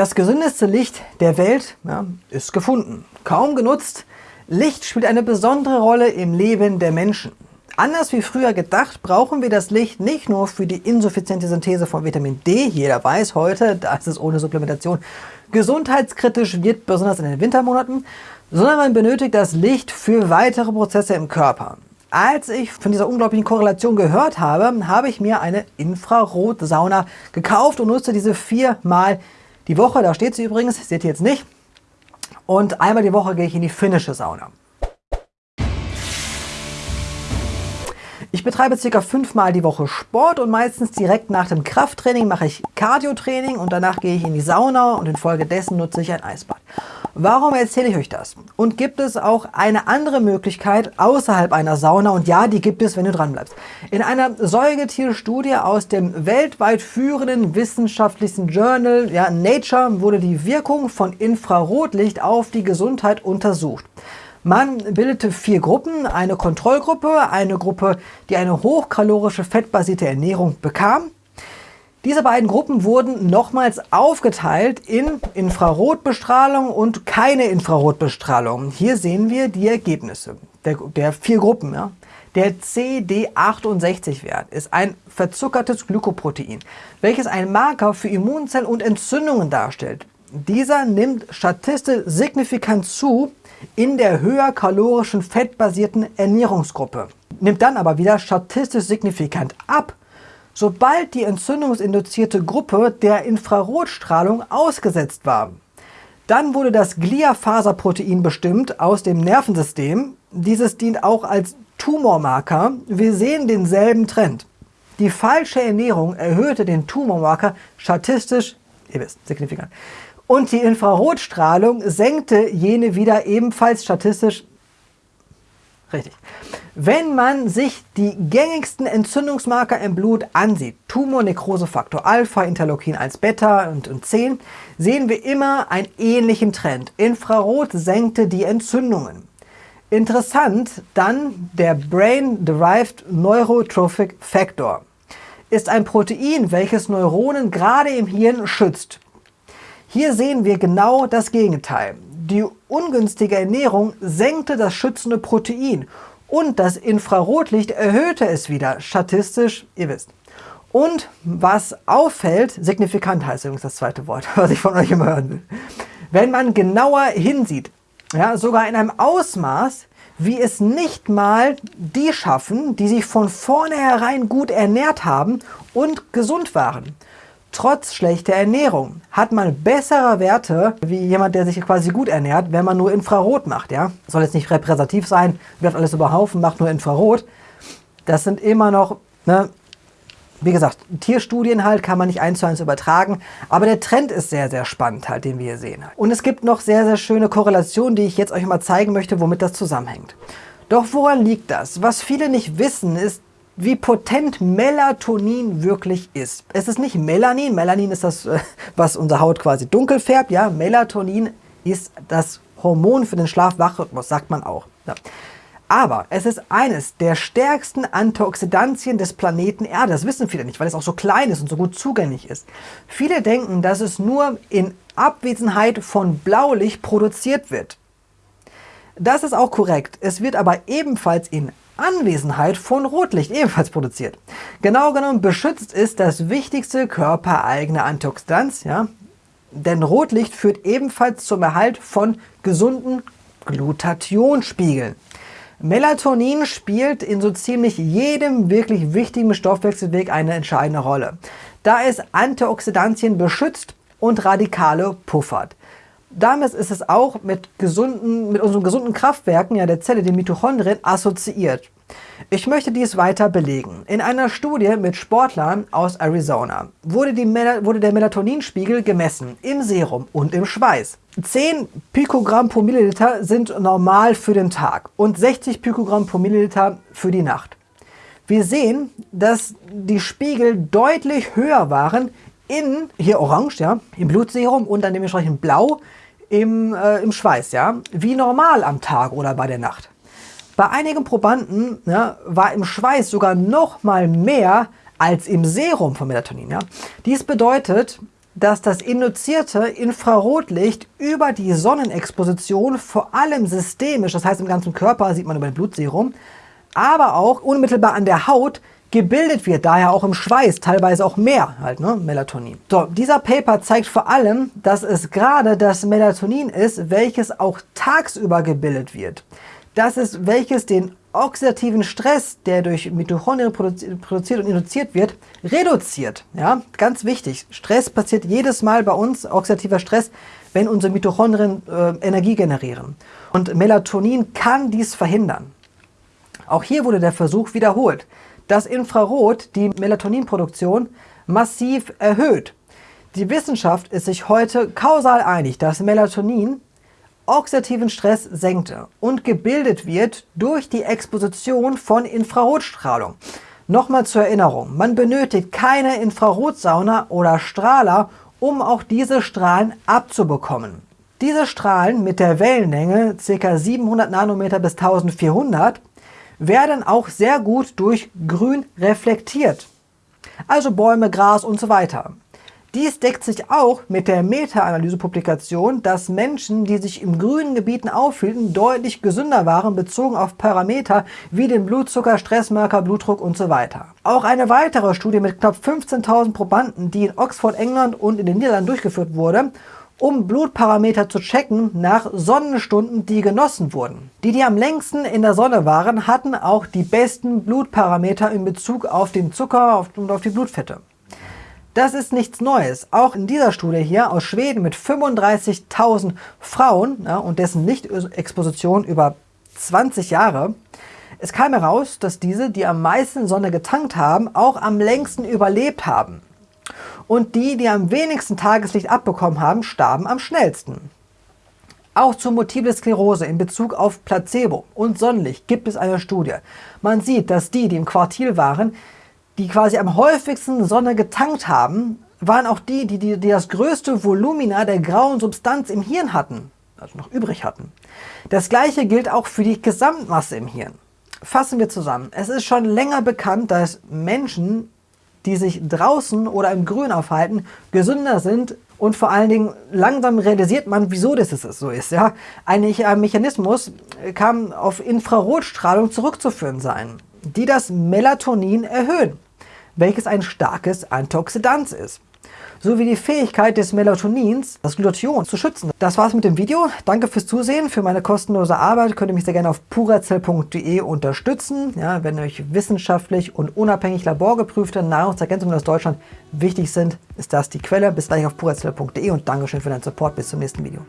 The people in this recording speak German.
Das gesündeste Licht der Welt ja, ist gefunden. Kaum genutzt, Licht spielt eine besondere Rolle im Leben der Menschen. Anders wie früher gedacht, brauchen wir das Licht nicht nur für die insuffiziente Synthese von Vitamin D, jeder weiß heute, dass es ohne Supplementation gesundheitskritisch wird, besonders in den Wintermonaten, sondern man benötigt das Licht für weitere Prozesse im Körper. Als ich von dieser unglaublichen Korrelation gehört habe, habe ich mir eine Infrarotsauna gekauft und nutze diese viermal die Woche, da steht sie übrigens, seht ihr jetzt nicht. Und einmal die Woche gehe ich in die finnische Sauna. Ich betreibe ca. fünfmal die Woche Sport und meistens direkt nach dem Krafttraining mache ich Cardio-Training und danach gehe ich in die Sauna und infolgedessen nutze ich ein Eisbad. Warum erzähle ich euch das? Und gibt es auch eine andere Möglichkeit außerhalb einer Sauna? Und ja, die gibt es, wenn du dran bleibst. In einer Säugetierstudie aus dem weltweit führenden wissenschaftlichen Journal ja, Nature wurde die Wirkung von Infrarotlicht auf die Gesundheit untersucht. Man bildete vier Gruppen, eine Kontrollgruppe, eine Gruppe, die eine hochkalorische fettbasierte Ernährung bekam diese beiden Gruppen wurden nochmals aufgeteilt in Infrarotbestrahlung und keine Infrarotbestrahlung. Hier sehen wir die Ergebnisse der, der vier Gruppen. Ja. Der CD68-Wert ist ein verzuckertes Glykoprotein, welches ein Marker für Immunzellen und Entzündungen darstellt. Dieser nimmt statistisch signifikant zu in der höher kalorischen fettbasierten Ernährungsgruppe, nimmt dann aber wieder statistisch signifikant ab sobald die entzündungsinduzierte Gruppe der Infrarotstrahlung ausgesetzt war. Dann wurde das Gliafaserprotein bestimmt aus dem Nervensystem. Dieses dient auch als Tumormarker. Wir sehen denselben Trend. Die falsche Ernährung erhöhte den Tumormarker statistisch, ihr wisst, signifikant. Und die Infrarotstrahlung senkte jene wieder ebenfalls statistisch Richtig. Wenn man sich die gängigsten Entzündungsmarker im Blut ansieht, Tumor, Nekrose, Faktor Alpha, Interleukin 1 Beta und, und 10, sehen wir immer einen ähnlichen Trend. Infrarot senkte die Entzündungen. Interessant dann der Brain-Derived Neurotrophic Factor. Ist ein Protein, welches Neuronen gerade im Hirn schützt. Hier sehen wir genau das Gegenteil. Die ungünstige Ernährung senkte das schützende Protein und das Infrarotlicht erhöhte es wieder, statistisch, ihr wisst. Und was auffällt, signifikant heißt übrigens das zweite Wort, was ich von euch immer hören will. Wenn man genauer hinsieht, ja, sogar in einem Ausmaß, wie es nicht mal die schaffen, die sich von vornherein gut ernährt haben und gesund waren trotz schlechter Ernährung hat man bessere Werte wie jemand, der sich quasi gut ernährt, wenn man nur Infrarot macht. Ja? Soll jetzt nicht repräsentativ sein, wirft alles über Haufen, macht nur Infrarot. Das sind immer noch, ne, wie gesagt, Tierstudien halt kann man nicht eins zu eins übertragen, aber der Trend ist sehr, sehr spannend halt, den wir hier sehen. Und es gibt noch sehr, sehr schöne Korrelationen, die ich jetzt euch mal zeigen möchte, womit das zusammenhängt. Doch woran liegt das? Was viele nicht wissen, ist, wie potent Melatonin wirklich ist. Es ist nicht Melanin, Melanin ist das, äh, was unsere Haut quasi dunkel färbt. Ja, Melatonin ist das Hormon für den Schlaf-Wach-Rhythmus, sagt man auch. Ja. Aber es ist eines der stärksten Antioxidantien des Planeten Erde. Das wissen viele nicht, weil es auch so klein ist und so gut zugänglich ist. Viele denken, dass es nur in Abwesenheit von Blaulicht produziert wird. Das ist auch korrekt. Es wird aber ebenfalls in Anwesenheit von Rotlicht ebenfalls produziert. Genau genommen beschützt ist das wichtigste körpereigene Antioxidant, ja? denn Rotlicht führt ebenfalls zum Erhalt von gesunden Glutathionspiegeln. Melatonin spielt in so ziemlich jedem wirklich wichtigen Stoffwechselweg eine entscheidende Rolle, da es Antioxidantien beschützt und Radikale puffert. Damit ist es auch mit, gesunden, mit unseren gesunden Kraftwerken ja, der Zelle, den Mitochondrien, assoziiert. Ich möchte dies weiter belegen. In einer Studie mit Sportlern aus Arizona wurde, wurde, der Melatoninspiegel gemessen im Serum und im Schweiß. 10 Pikogramm pro Milliliter sind normal für den Tag und 60 Pikogramm pro Milliliter für die Nacht. Wir sehen, dass die Spiegel deutlich höher waren in, hier orange, ja, im Blutserum und dann dementsprechend blau im, äh, im Schweiß, ja, wie normal am Tag oder bei der Nacht. Bei einigen Probanden ja, war im Schweiß sogar noch mal mehr als im Serum von Melatonin. Ja. Dies bedeutet, dass das induzierte Infrarotlicht über die Sonnenexposition vor allem systemisch, das heißt im ganzen Körper, sieht man über den Blutserum, aber auch unmittelbar an der Haut gebildet wird, daher auch im Schweiß, teilweise auch mehr halt, ne, Melatonin. So, dieser Paper zeigt vor allem, dass es gerade das Melatonin ist, welches auch tagsüber gebildet wird. Das ist, welches den oxidativen Stress, der durch Mitochondrien produziert und induziert wird, reduziert. Ja, ganz wichtig. Stress passiert jedes Mal bei uns, oxidativer Stress, wenn unsere Mitochondrien äh, Energie generieren. Und Melatonin kann dies verhindern. Auch hier wurde der Versuch wiederholt dass Infrarot die Melatoninproduktion massiv erhöht. Die Wissenschaft ist sich heute kausal einig, dass Melatonin oxidativen Stress senkte und gebildet wird durch die Exposition von Infrarotstrahlung. Nochmal zur Erinnerung, man benötigt keine Infrarotsauna oder Strahler, um auch diese Strahlen abzubekommen. Diese Strahlen mit der Wellenlänge ca. 700 Nanometer bis 1400 werden auch sehr gut durch Grün reflektiert. Also Bäume, Gras und so weiter. Dies deckt sich auch mit der Meta-Analyse-Publikation, dass Menschen, die sich in grünen Gebieten aufhielten, deutlich gesünder waren bezogen auf Parameter wie den Blutzucker, Stressmarker, Blutdruck und so weiter. Auch eine weitere Studie mit knapp 15.000 Probanden, die in Oxford, England und in den Niederlanden durchgeführt wurde, um Blutparameter zu checken nach Sonnenstunden, die genossen wurden. Die, die am längsten in der Sonne waren, hatten auch die besten Blutparameter in Bezug auf den Zucker und auf die Blutfette. Das ist nichts Neues. Auch in dieser Studie hier aus Schweden mit 35.000 Frauen ja, und dessen Lichtexposition über 20 Jahre, es kam heraus, dass diese, die am meisten Sonne getankt haben, auch am längsten überlebt haben und die, die am wenigsten Tageslicht abbekommen haben, starben am schnellsten. Auch zur Multiple Sklerose in Bezug auf Placebo und Sonnenlicht gibt es eine Studie. Man sieht, dass die, die im Quartil waren, die quasi am häufigsten Sonne getankt haben, waren auch die, die, die, die das größte Volumina der grauen Substanz im Hirn hatten, also noch übrig hatten. Das gleiche gilt auch für die Gesamtmasse im Hirn. Fassen wir zusammen. Es ist schon länger bekannt, dass Menschen die sich draußen oder im Grün aufhalten, gesünder sind und vor allen Dingen langsam realisiert man, wieso das so ist. Ja? Ein Mechanismus kann auf Infrarotstrahlung zurückzuführen sein, die das Melatonin erhöhen, welches ein starkes Antioxidant ist sowie die Fähigkeit des Melatonins, das Glutathion, zu schützen. Das war's mit dem Video. Danke fürs Zusehen. Für meine kostenlose Arbeit könnt ihr mich sehr gerne auf purazell.de unterstützen. Ja, wenn euch wissenschaftlich und unabhängig laborgeprüfte Nahrungsergänzungen aus Deutschland wichtig sind, ist das die Quelle. Bis gleich auf purazell.de und Dankeschön für deinen Support. Bis zum nächsten Video.